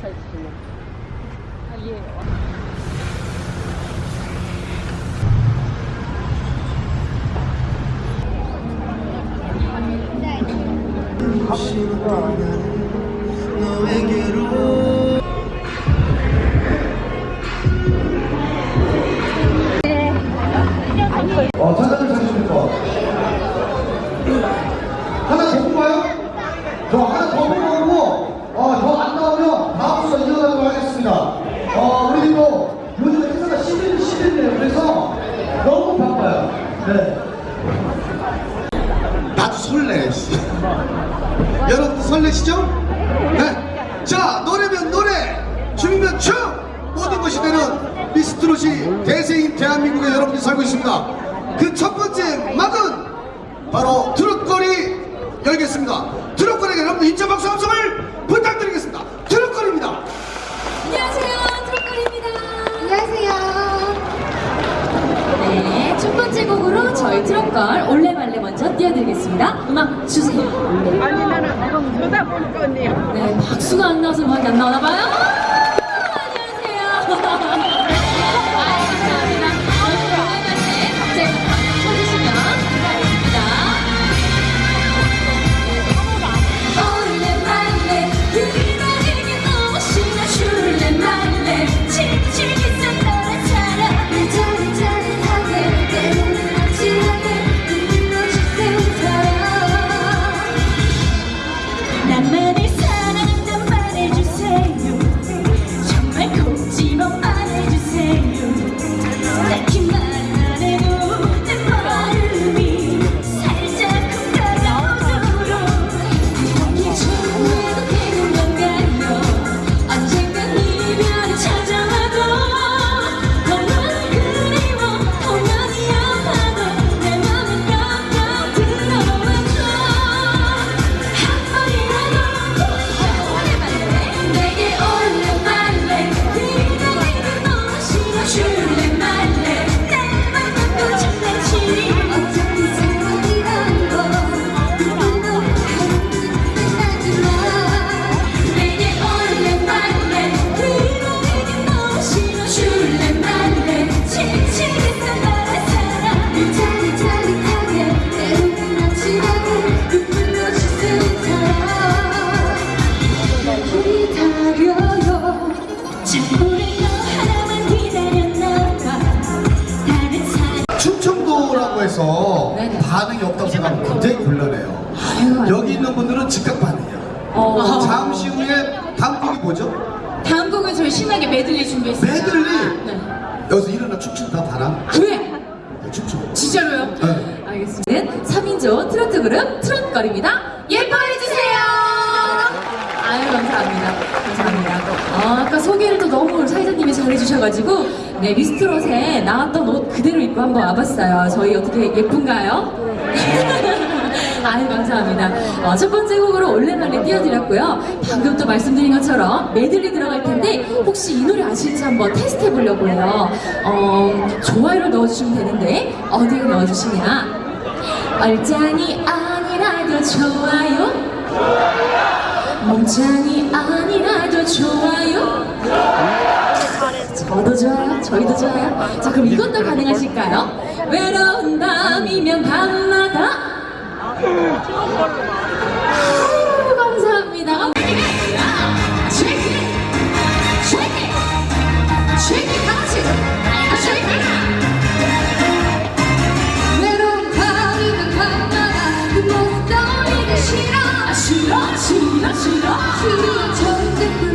차 있으시네. 아, 예. 어, 자장을 찾으십니까? 하나 더 뽑아요? 저 하나 더 뽑아보고, 어, 더 안 나오면 다음 수가 이어가도록 하겠습니다. 어, 우리도 요즘 행사가 시즌, 시즌이에요. 그래서 너무 바빠요. 네. 나도 설레, 씨. 여러분도 설레시죠? 네. 자, 노래면 노래, 춤이면 춤! 모든 것이 되는 미스트롯이 대세인 대한민국에 여러분이 살고 있습니다. 그 첫 번째 막은 바로 트롯거리 열겠습니다. 트롯거리에 여러분 인정 박수 함성을 부탁드리겠습니다. 트롯거리입니다. 안녕하세요, 트로콜입니다. 안녕하세요. 네, 첫 번째 곡으로 저희 먼저 띄워드리겠습니다. 음악 주세요. 아니, 나는 지금 쳐다볼 건데요. 네, 박수가 안 나와서 음악이 안 나오나 봐요. 있는 분들은 즉각 반응이에요. 어. 잠시 후에 다음 곡이 뭐죠? 다음 곡은 저희 신나게 메들리 준비했습니다 메들리? 네. 여기서 일어나 춤춘다 바람? 그래 네, 춤추고. 진짜로요? 네. 알겠습니다 3인조 트로트 그룹 트롯거리입니다 예뻐해주세요 아유 감사합니다 감사합니다 어, 아까 소개를 또 너무 사회자님이 잘해주셔가지고 네 미스트롯에 나왔던 옷 그대로 입고 한번 와봤어요 저희 어떻게 예쁜가요? 아유 감사합니다. 어, 첫 번째 곡으로 올레말레 띄워드렸고요. 방금 또 말씀드린 것처럼 메들리 들어갈 텐데 혹시 이 노래 아실지 한번 테스트 해보려고 해요. 어, 좋아요를 넣어주시면 되는데 어디에 넣어주시냐? 얼짱이 아니라도 좋아요? 몸짱이 아니라도 좋아요? 저도 좋아요. 저희도 좋아요. 자 그럼 이것도 가능하실까요? 외로운 밤이면 밤마다 아, 감사합니다. 아, 싫어 싫어 싫어. 아, 싫어 그